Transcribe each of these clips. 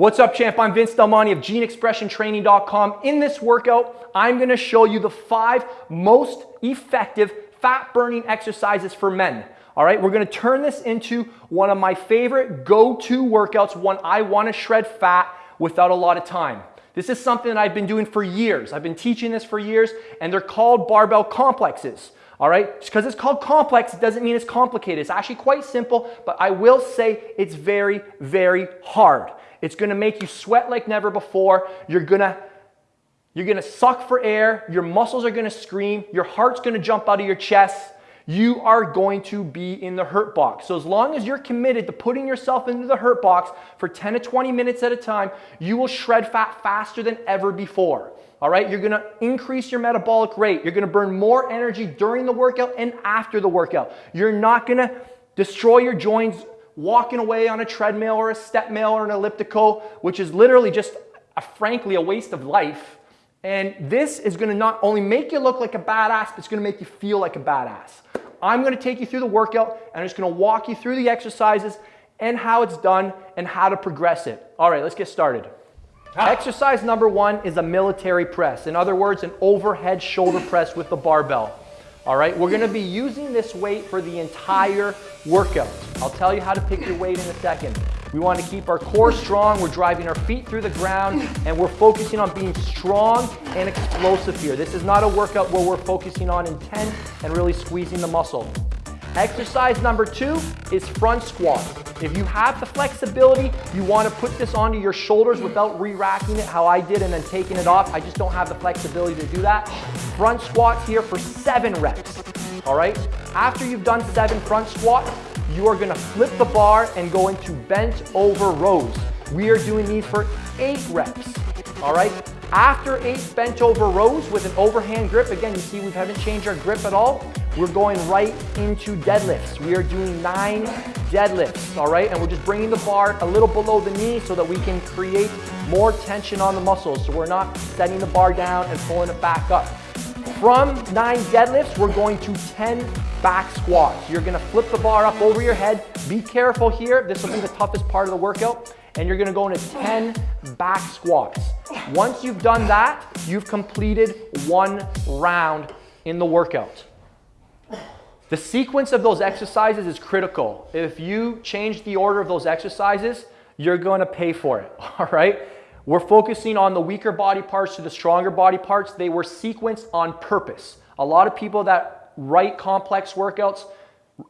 What's up champ? I'm Vince Del Monte of GeneExpressionTraining.com. In this workout, I'm gonna show you the five most effective fat burning exercises for men. All right, we're gonna turn this into one of my favorite go-to workouts, one I wanna shred fat without a lot of time. This is something that I've been doing for years. I've been teaching this for years and they're called barbell complexes. All right, because it's called complex, it doesn't mean it's complicated. It's actually quite simple, but I will say it's very, very hard. It's gonna make you sweat like never before. You're gonna you're gonna suck for air, your muscles are gonna scream, your heart's gonna jump out of your chest. You are going to be in the hurt box. So as long as you're committed to putting yourself into the hurt box for 10 to 20 minutes at a time, you will shred fat faster than ever before. All right, you're gonna increase your metabolic rate. You're gonna burn more energy during the workout and after the workout. You're not gonna destroy your joints walking away on a treadmill or a step mill or an elliptical, which is literally just, a, frankly, a waste of life. And this is gonna not only make you look like a badass, but it's gonna make you feel like a badass. I'm gonna take you through the workout and I'm just gonna walk you through the exercises and how it's done and how to progress it. All right, let's get started. Ah. Exercise number one is a military press. In other words, an overhead shoulder press with the barbell. All right, we're gonna be using this weight for the entire workout. I'll tell you how to pick your weight in a second. We wanna keep our core strong, we're driving our feet through the ground, and we're focusing on being strong and explosive here. This is not a workout where we're focusing on intent and really squeezing the muscle. Exercise number two is front squat. If you have the flexibility, you want to put this onto your shoulders without re-racking it how I did and then taking it off. I just don't have the flexibility to do that. Front squats here for seven reps, all right? After you've done seven front squats, you are gonna flip the bar and go into bent over rows. We are doing these for eight reps, all right? After eight bent over rows with an overhand grip, again, you see we haven't changed our grip at all. We're going right into deadlifts. We are doing nine deadlifts, all right? And we're just bringing the bar a little below the knee so that we can create more tension on the muscles. So we're not setting the bar down and pulling it back up. From nine deadlifts, we're going to 10 back squats. You're gonna flip the bar up over your head. Be careful here. This will be the toughest part of the workout. And you're gonna go into 10 back squats. Once you've done that, you've completed one round in the workout. The sequence of those exercises is critical. If you change the order of those exercises, you're to pay for it, all right? We're focusing on the weaker body parts to the stronger body parts. They were sequenced on purpose. A lot of people that write complex workouts,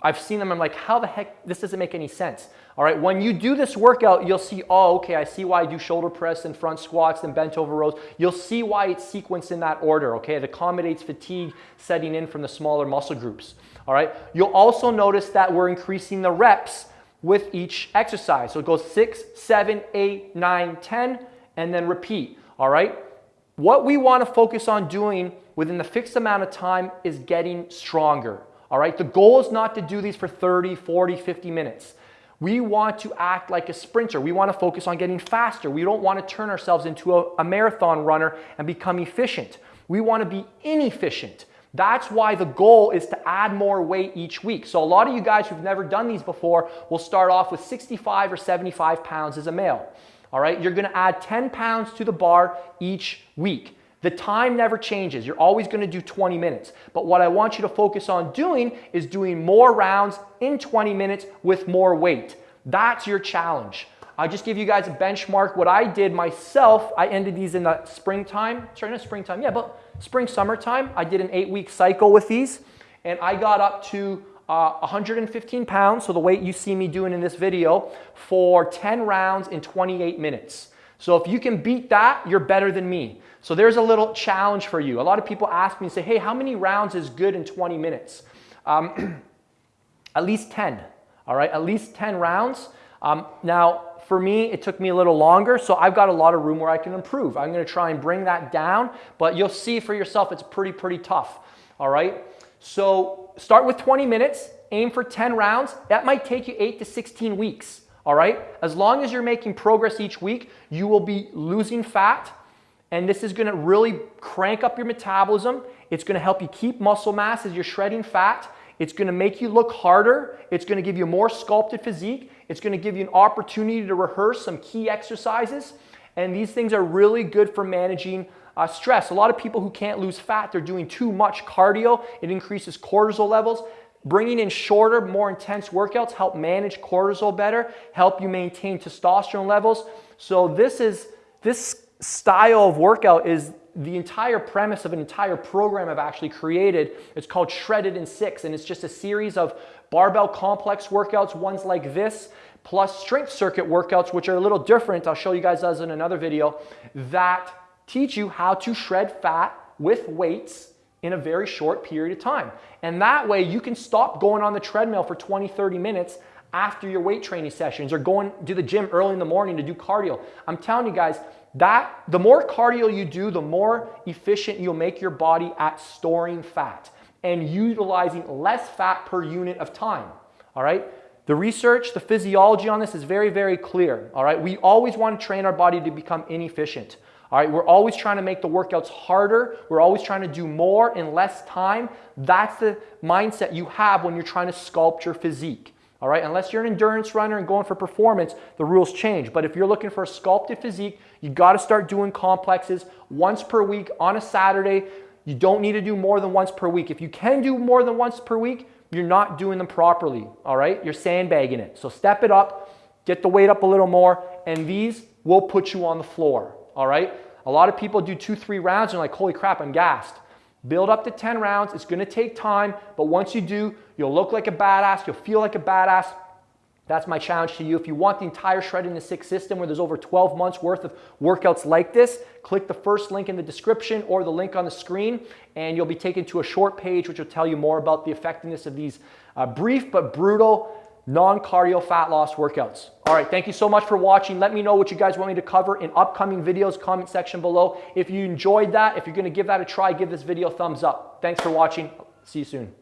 I've seen them, I'm like, how the heck, this doesn't make any sense. All right, when you do this workout, you'll see, oh, okay, I see why I do shoulder press and front squats and bent over rows. You'll see why it's sequenced in that order, okay? It accommodates fatigue setting in from the smaller muscle groups. All right, you'll also notice that we're increasing the reps with each exercise. So it goes six, seven, eight, nine, 10, and then repeat. All right, what we want to focus on doing within the fixed amount of time is getting stronger. All right, the goal is not to do these for 30, 40, 50 minutes. We want to act like a sprinter. We want to focus on getting faster. We don't want to turn ourselves into a, a marathon runner and become efficient. We want to be inefficient. That's why the goal is to add more weight each week. So a lot of you guys who've never done these before will start off with 65 or 75 pounds as a male. All right, you're gonna add 10 pounds to the bar each week. The time never changes. You're always gonna do 20 minutes. But what I want you to focus on doing is doing more rounds in 20 minutes with more weight. That's your challenge. I'll just give you guys a benchmark. What I did myself, I ended these in the springtime. Sorry, not springtime, yeah, but spring, summertime. I did an eight week cycle with these and I got up to uh, 115 pounds, so the weight you see me doing in this video, for 10 rounds in 28 minutes. So if you can beat that, you're better than me. So there's a little challenge for you. A lot of people ask me and say, hey, how many rounds is good in 20 minutes? Um, at least 10, all right? At least 10 rounds. Um, now, for me, it took me a little longer, so I've got a lot of room where I can improve. I'm gonna try and bring that down, but you'll see for yourself it's pretty, pretty tough, all right? So start with 20 minutes, aim for 10 rounds. That might take you eight to 16 weeks, all right? As long as you're making progress each week, you will be losing fat, and this is gonna really crank up your metabolism. It's gonna help you keep muscle mass as you're shredding fat. It's gonna make you look harder. It's gonna give you more sculpted physique. It's gonna give you an opportunity to rehearse some key exercises. And these things are really good for managing uh, stress. A lot of people who can't lose fat, they're doing too much cardio. It increases cortisol levels. Bringing in shorter, more intense workouts help manage cortisol better, help you maintain testosterone levels. So this is this style of workout is the entire premise of an entire program I've actually created. It's called Shredded in Six, and it's just a series of barbell complex workouts, ones like this, plus strength circuit workouts, which are a little different. I'll show you guys those in another video, that teach you how to shred fat with weights in a very short period of time. And that way you can stop going on the treadmill for 20, 30 minutes after your weight training sessions or going to the gym early in the morning to do cardio. I'm telling you guys, that the more cardio you do, the more efficient you'll make your body at storing fat and utilizing less fat per unit of time. All right? The research, the physiology on this is very, very clear. All right? We always want to train our body to become inefficient. All right, we're always trying to make the workouts harder. We're always trying to do more in less time. That's the mindset you have when you're trying to sculpt your physique. All right, unless you're an endurance runner and going for performance, the rules change. But if you're looking for a sculpted physique, you got to start doing complexes once per week on a Saturday. You don't need to do more than once per week. If you can do more than once per week, you're not doing them properly. All right, you're sandbagging it. So step it up, get the weight up a little more, and these will put you on the floor all right? A lot of people do two, three rounds and like, holy crap, I'm gassed. Build up to 10 rounds. It's gonna take time, but once you do, you'll look like a badass, you'll feel like a badass. That's my challenge to you. If you want the entire Shredded in Six system where there's over 12 months worth of workouts like this, click the first link in the description or the link on the screen and you'll be taken to a short page which will tell you more about the effectiveness of these uh, brief but brutal non-cardio fat loss workouts. All right, thank you so much for watching. Let me know what you guys want me to cover in upcoming videos, comment section below. If you enjoyed that, if you're gonna give that a try, give this video a thumbs up. Thanks for watching. See you soon.